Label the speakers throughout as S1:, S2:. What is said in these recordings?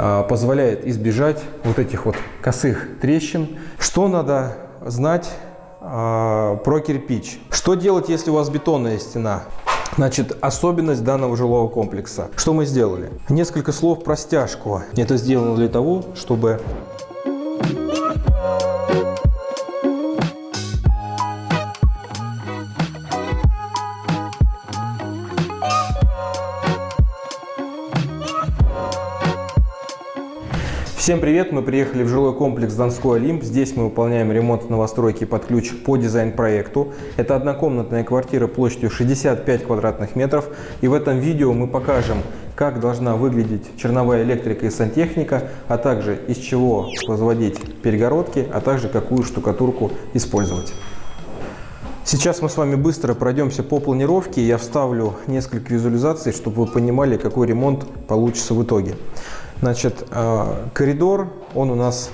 S1: а, позволяет избежать вот этих вот косых трещин. Что надо знать а, про кирпич? Что делать, если у вас бетонная стена? Значит, особенность данного жилого комплекса. Что мы сделали? Несколько слов про стяжку. Это сделано для того, чтобы Всем привет! Мы приехали в жилой комплекс Донской Олимп. Здесь мы выполняем ремонт новостройки под ключ по дизайн-проекту. Это однокомнатная квартира площадью 65 квадратных метров. И в этом видео мы покажем, как должна выглядеть черновая электрика и сантехника, а также из чего возводить перегородки, а также какую штукатурку использовать. Сейчас мы с вами быстро пройдемся по планировке. Я вставлю несколько визуализаций, чтобы вы понимали, какой ремонт получится в итоге. Значит, э, коридор, он у нас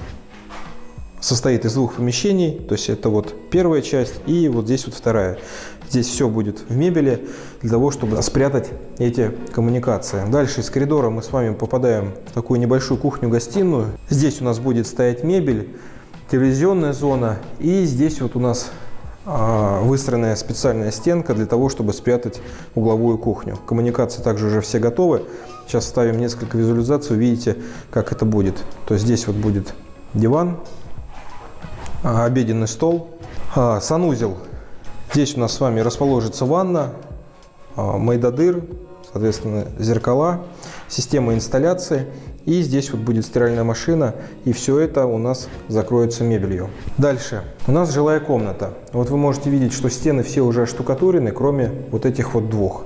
S1: состоит из двух помещений, то есть это вот первая часть и вот здесь вот вторая. Здесь все будет в мебели для того, чтобы спрятать эти коммуникации. Дальше из коридора мы с вами попадаем в такую небольшую кухню-гостиную. Здесь у нас будет стоять мебель, телевизионная зона и здесь вот у нас а, выстроенная специальная стенка для того, чтобы спрятать угловую кухню. Коммуникации также уже все готовы. Сейчас ставим несколько визуализаций, увидите, как это будет. То есть здесь вот будет диван, а, обеденный стол, а, санузел. Здесь у нас с вами расположится ванна, майдадыр, соответственно, зеркала, система инсталляции. И здесь вот будет стиральная машина, и все это у нас закроется мебелью. Дальше. У нас жилая комната. Вот вы можете видеть, что стены все уже оштукатурены, кроме вот этих вот двух.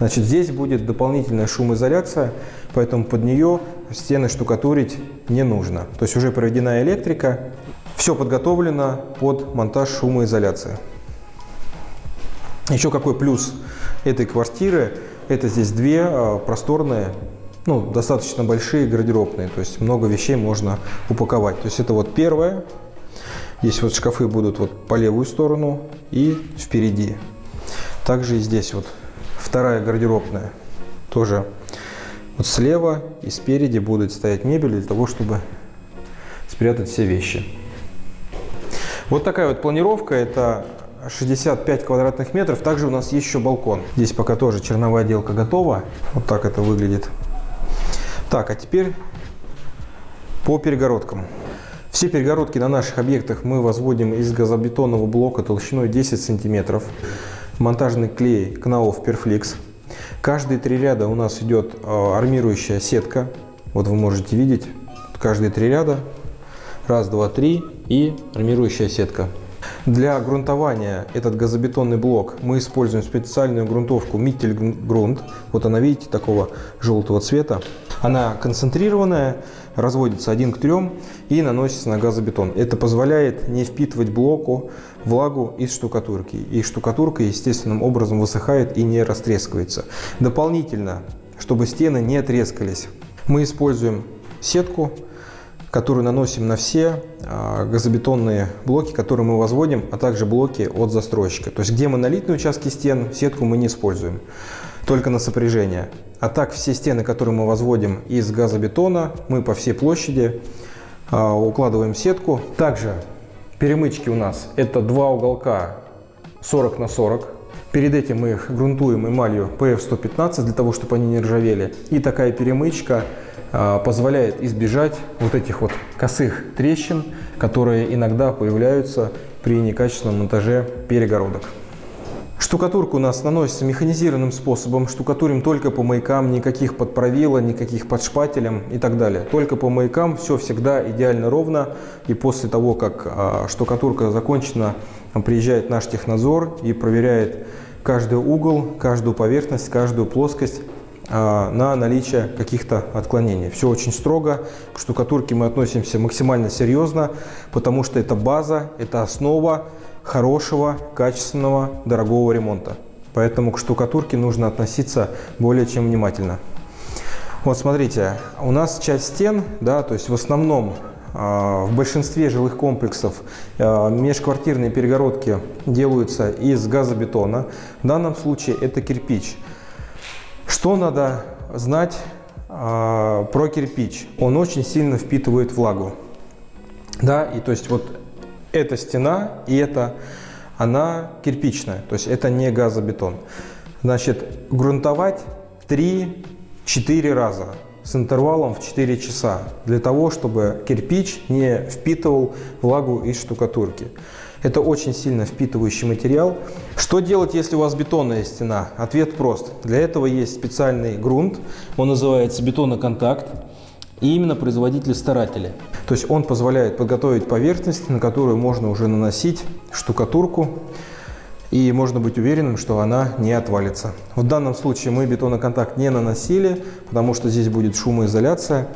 S1: Значит, здесь будет дополнительная шумоизоляция, поэтому под нее стены штукатурить не нужно. То есть уже проведена электрика, все подготовлено под монтаж шумоизоляции. Еще какой плюс этой квартиры, это здесь две а, просторные ну, достаточно большие гардеробные, то есть много вещей можно упаковать. То есть это вот первое. Здесь вот шкафы будут вот по левую сторону и впереди. Также и здесь вот вторая гардеробная. Тоже вот слева и спереди будет стоять мебель для того, чтобы спрятать все вещи. Вот такая вот планировка. Это 65 квадратных метров. Также у нас есть еще балкон. Здесь пока тоже черновая отделка готова. Вот так это выглядит. Так, а теперь по перегородкам. Все перегородки на наших объектах мы возводим из газобетонного блока толщиной 10 сантиметров. Монтажный клей Knauf Perflix. Каждые три ряда у нас идет а, армирующая сетка. Вот вы можете видеть, каждые три ряда. Раз, два, три и армирующая сетка. Для грунтования этот газобетонный блок мы используем специальную грунтовку грунт. Вот она, видите, такого желтого цвета. Она концентрированная, разводится один к трем и наносится на газобетон. Это позволяет не впитывать блоку влагу из штукатурки. И штукатурка естественным образом высыхает и не растрескивается. Дополнительно, чтобы стены не трескались, мы используем сетку которую наносим на все а, газобетонные блоки, которые мы возводим, а также блоки от застройщика. То есть где монолитные участки стен, сетку мы не используем, только на сопряжение. А так все стены, которые мы возводим из газобетона, мы по всей площади а, укладываем сетку. Также перемычки у нас это два уголка 40 на 40. Перед этим мы их грунтуем эмалью PF115 для того, чтобы они не ржавели. И такая перемычка а, позволяет избежать вот этих вот косых трещин, которые иногда появляются при некачественном монтаже перегородок. Штукатурка у нас наносится механизированным способом. Штукатурим только по маякам, никаких под правила, никаких под шпателем и так далее. Только по маякам все всегда идеально ровно. И после того, как а, штукатурка закончена, приезжает наш технадзор и проверяет каждый угол, каждую поверхность, каждую плоскость а, на наличие каких-то отклонений. Все очень строго. К штукатурке мы относимся максимально серьезно, потому что это база, это основа хорошего, качественного, дорогого ремонта. Поэтому к штукатурке нужно относиться более чем внимательно. Вот смотрите, у нас часть стен, да, то есть в основном а, в большинстве жилых комплексов а, межквартирные перегородки делаются из газобетона. В данном случае это кирпич. Что надо знать а, про кирпич. Он очень сильно впитывает влагу. Да, и то есть вот эта стена и эта, она кирпичная, то есть это не газобетон. Значит, грунтовать 3-4 раза с интервалом в 4 часа для того, чтобы кирпич не впитывал влагу из штукатурки. Это очень сильно впитывающий материал. Что делать, если у вас бетонная стена? Ответ прост. Для этого есть специальный грунт. Он называется бетоноконтакт. И именно производители-старатели. То есть он позволяет подготовить поверхность, на которую можно уже наносить штукатурку. И можно быть уверенным, что она не отвалится. В данном случае мы бетоноконтакт не наносили, потому что здесь будет шумоизоляция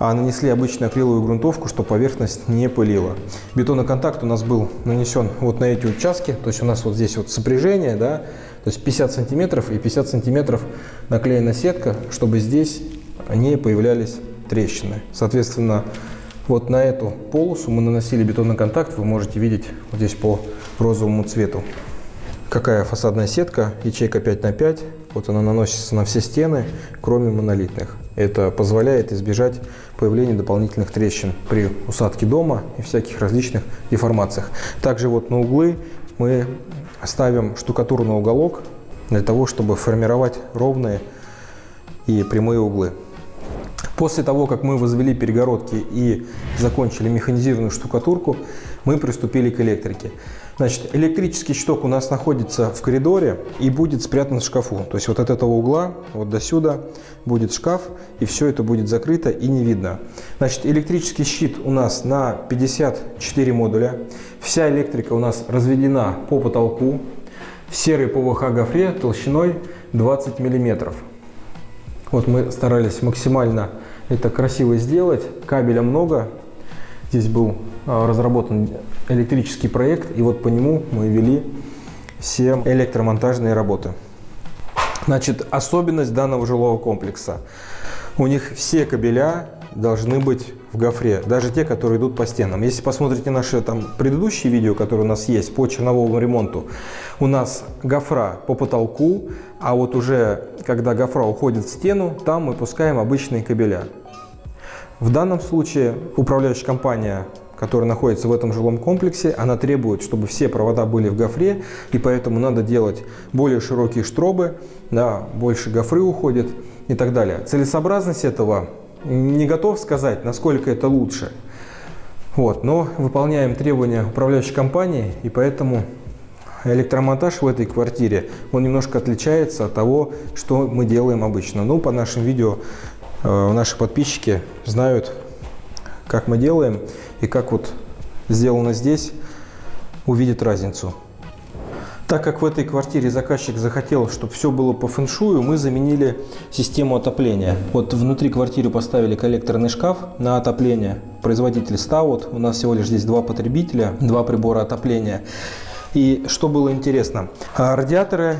S1: а нанесли обычную акриловую грунтовку, чтобы поверхность не пылила. Бетоноконтакт у нас был нанесен вот на эти участки, то есть у нас вот здесь вот сопряжение, да, то есть 50 сантиметров и 50 сантиметров наклеена сетка, чтобы здесь не появлялись трещины. Соответственно, вот на эту полосу мы наносили бетоноконтакт, вы можете видеть вот здесь по розовому цвету. Какая фасадная сетка, ячейка 5 на 5, вот она наносится на все стены, кроме монолитных. Это позволяет избежать появления дополнительных трещин при усадке дома и всяких различных деформациях. Также вот на углы мы ставим штукатурный уголок для того, чтобы формировать ровные и прямые углы. После того, как мы возвели перегородки и закончили механизированную штукатурку, мы приступили к электрике. Значит, электрический щиток у нас находится в коридоре и будет спрятан в шкафу. То есть вот от этого угла, вот до сюда будет шкаф, и все это будет закрыто и не видно. Значит, электрический щит у нас на 54 модуля. Вся электрика у нас разведена по потолку в серой ПВХ гофре толщиной 20 миллиметров. Вот мы старались максимально это красиво сделать. Кабеля много. Здесь был а, разработан электрический проект, и вот по нему мы вели все электромонтажные работы. Значит, особенность данного жилого комплекса. У них все кабеля должны быть в гофре, даже те, которые идут по стенам. Если посмотрите наши там предыдущие видео, которые у нас есть по черновому ремонту, у нас гофра по потолку, а вот уже когда гофра уходит в стену, там мы пускаем обычные кабеля. В данном случае управляющая компания которая находится в этом жилом комплексе, она требует, чтобы все провода были в гофре, и поэтому надо делать более широкие штробы, да, больше гофры уходит и так далее. Целесообразность этого не готов сказать, насколько это лучше. Вот, но выполняем требования управляющей компании, и поэтому электромонтаж в этой квартире, он немножко отличается от того, что мы делаем обычно. Ну, по нашим видео наши подписчики знают, как мы делаем и как вот сделано здесь, увидят разницу. Так как в этой квартире заказчик захотел, чтобы все было по фэншую, мы заменили систему отопления. Вот внутри квартиры поставили коллекторный шкаф на отопление. Производитель Stout. У нас всего лишь здесь два потребителя, два прибора отопления. И что было интересно, а радиаторы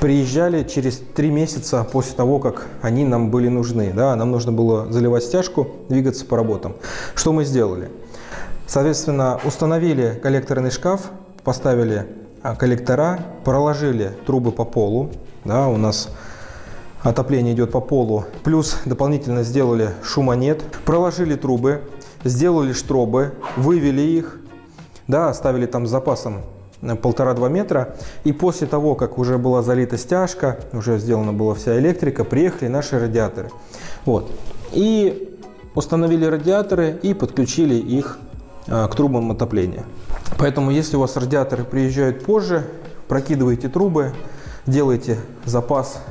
S1: приезжали через три месяца после того, как они нам были нужны. Да, нам нужно было заливать стяжку, двигаться по работам. Что мы сделали? Соответственно, установили коллекторный шкаф, поставили а, коллектора, проложили трубы по полу. Да, у нас отопление идет по полу. Плюс дополнительно сделали шумонет, проложили трубы, сделали штробы, вывели их, да, оставили там с запасом полтора-два метра. И после того, как уже была залита стяжка, уже сделана была вся электрика, приехали наши радиаторы. Вот. И установили радиаторы и подключили их а, к трубам отопления. Поэтому, если у вас радиаторы приезжают позже, прокидывайте трубы, делайте запас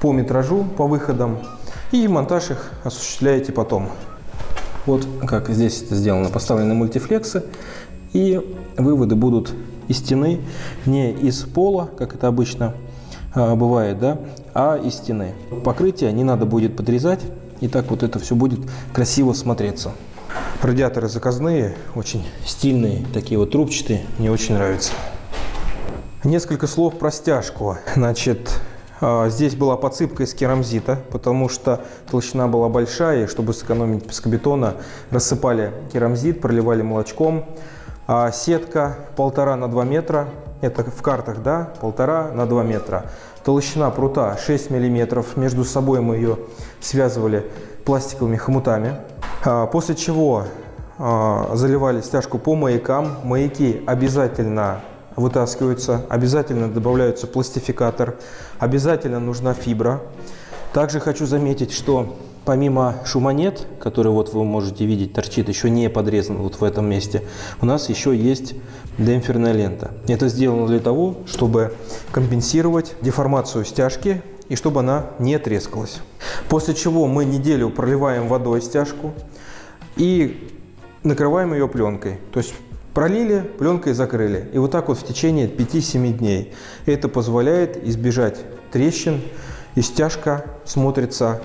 S1: по метражу, по выходам, и монтаж их осуществляете потом. Вот как здесь это сделано. Поставлены мультифлексы, и выводы будут из стены, не из пола, как это обычно а, бывает, да, а из стены. Покрытие не надо будет подрезать, и так вот это все будет красиво смотреться. Радиаторы заказные, очень стильные, такие вот трубчатые, мне очень нравятся. Несколько слов про стяжку. Значит, а, здесь была подсыпка из керамзита, потому что толщина была большая, и чтобы сэкономить пескобетона, рассыпали керамзит, проливали молочком. А сетка полтора на 2 метра, это в картах, да, полтора на 2 метра. Толщина прута 6 миллиметров. Между собой мы ее связывали пластиковыми хомутами. А, после чего а, заливали стяжку по маякам. Маяки обязательно вытаскиваются, обязательно добавляется пластификатор, обязательно нужна фибра. Также хочу заметить, что помимо шумонет, который вот вы можете видеть торчит, еще не подрезан вот в этом месте, у нас еще есть демпферная лента. Это сделано для того, чтобы компенсировать деформацию стяжки и чтобы она не трескалась. После чего мы неделю проливаем водой стяжку и накрываем ее пленкой. То есть пролили, пленкой закрыли. И вот так вот в течение 5-7 дней. Это позволяет избежать трещин и стяжка смотрится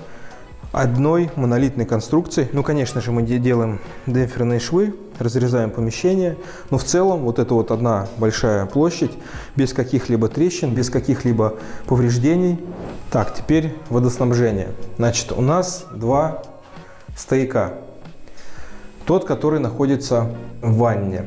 S1: одной монолитной конструкцией. Ну, конечно же, мы делаем демпферные швы, разрезаем помещение, но в целом вот это вот одна большая площадь, без каких-либо трещин, без каких-либо повреждений. Так, теперь водоснабжение. Значит, у нас два стояка. Тот, который находится в ванне.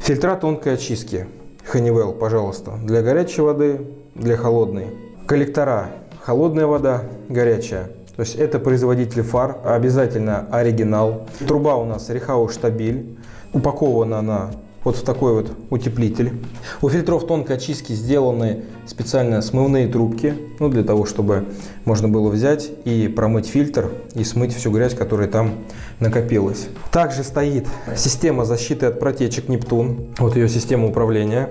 S1: Фильтра тонкой очистки. Honeywell, пожалуйста, для горячей воды, для холодной. Коллектора. Холодная вода, горячая. То есть это производитель фар, обязательно оригинал. Труба у нас Рихау Штабиль. Упакована она вот в такой вот утеплитель. У фильтров тонкой очистки сделаны специально смывные трубки, ну, для того, чтобы можно было взять и промыть фильтр и смыть всю грязь, которая там накопилась. Также стоит система защиты от протечек Нептун, вот ее система управления.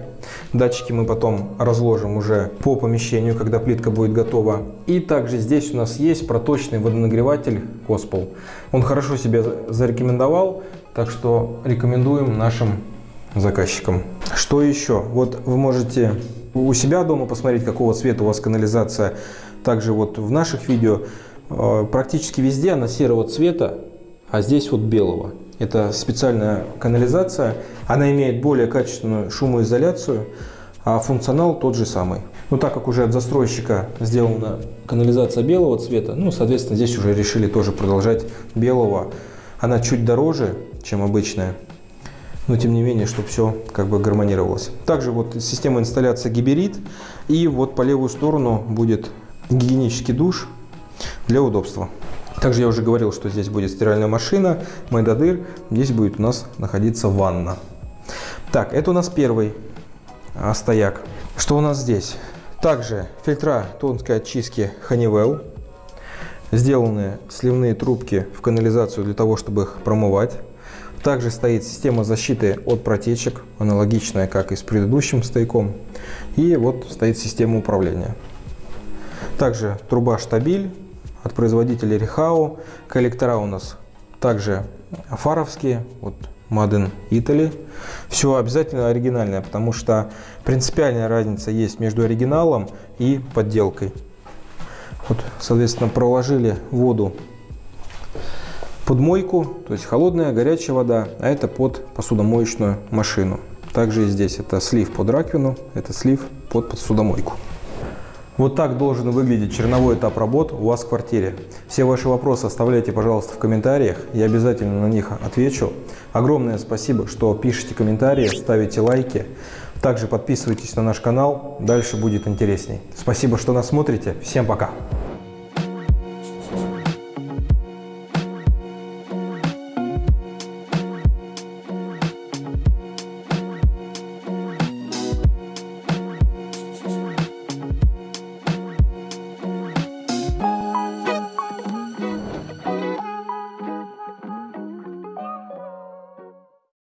S1: Датчики мы потом разложим уже по помещению, когда плитка будет готова. И также здесь у нас есть проточный водонагреватель Коспол. Он хорошо себя зарекомендовал, так что рекомендуем нашим заказчикам. Что еще? Вот вы можете у себя дома посмотреть, какого цвета у вас канализация. Также вот в наших видео э, практически везде она серого цвета, а здесь вот белого. Это специальная канализация. Она имеет более качественную шумоизоляцию, а функционал тот же самый. Но так как уже от застройщика сделана канализация белого цвета, ну, соответственно, здесь уже решили тоже продолжать белого. Она чуть дороже, чем обычная но тем не менее, чтобы все как бы гармонировалось. Также вот система инсталляции гиберит, и вот по левую сторону будет гигиенический душ для удобства. Также я уже говорил, что здесь будет стиральная машина, майдадыр, здесь будет у нас находиться ванна. Так, это у нас первый а, стояк. Что у нас здесь? Также фильтра тонкой очистки Honeywell. Сделаны сливные трубки в канализацию для того, чтобы их промывать. Также стоит система защиты от протечек, аналогичная, как и с предыдущим стояком. И вот стоит система управления. Также труба штабиль от производителя Рихау. Коллектора у нас также фаровские, вот Made in Italy. Все обязательно оригинальное, потому что принципиальная разница есть между оригиналом и подделкой. Вот, соответственно, проложили воду под мойку, то есть холодная, горячая вода, а это под посудомоечную машину. Также и здесь это слив под раковину, это слив под посудомойку. Вот так должен выглядеть черновой этап работ у вас в квартире. Все ваши вопросы оставляйте, пожалуйста, в комментариях, я обязательно на них отвечу. Огромное спасибо, что пишите комментарии, ставите лайки. Также подписывайтесь на наш канал, дальше будет интересней. Спасибо, что нас смотрите. Всем пока!